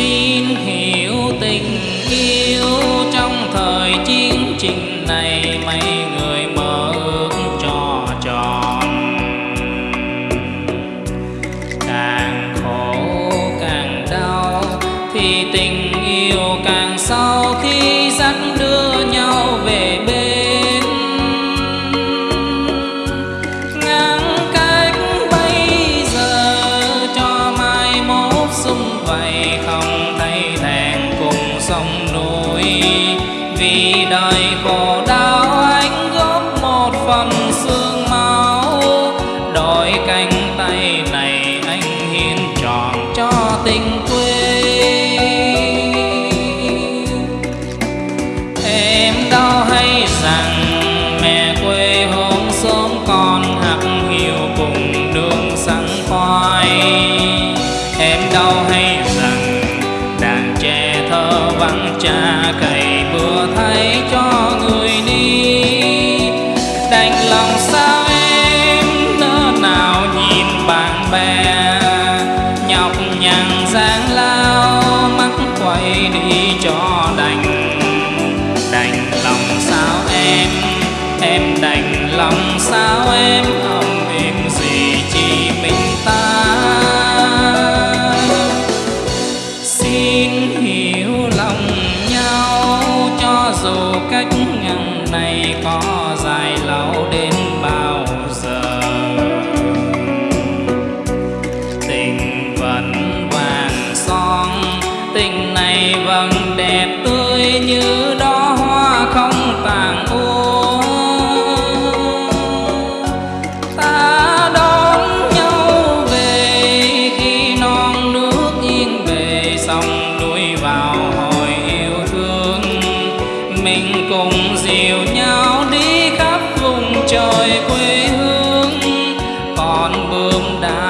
xin hiểu tình yêu trong thời chiến trình này mày đời khổ đau anh góp một phần xương máu. Đôi cánh tay này anh hiến tròn cho tình quê. Em đâu hay rằng mẹ quê hôm sớm còn hạt hiu cùng đường sẵn khoai. Em đâu hay rằng đàn trẻ thơ vắng cha cả nhằn giang lao, mắt quay đi cho đành. Đành lòng sao em em đành lòng sao em không em gì chỉ mình ta. Xin hiểu lòng nhau cho dù cách ngăn này có dìu nhau đi khắp vùng trời quê hương. Còn bướm đã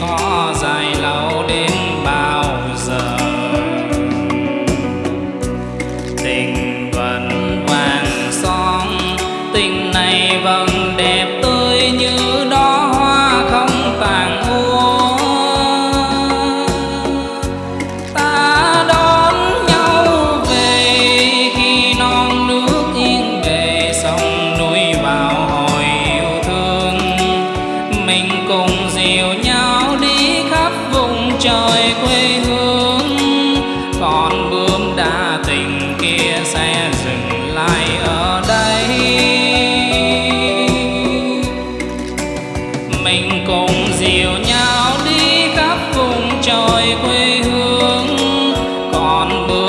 có dài lâu đến bao giờ. Tình vẫn vàng son tình này vẫn đẹp tươi như đó hoa không tàn úa. Ta đón nhau về khi non nước yên bề, sông núi vào hồi yêu thương. Mình cùng dìu nhau trời quê hương. Còn bướm đa tình kia sẽ dừng lại ở đây. Mình cùng dìu nhau đi khắp vùng trời quê hương. Còn bướm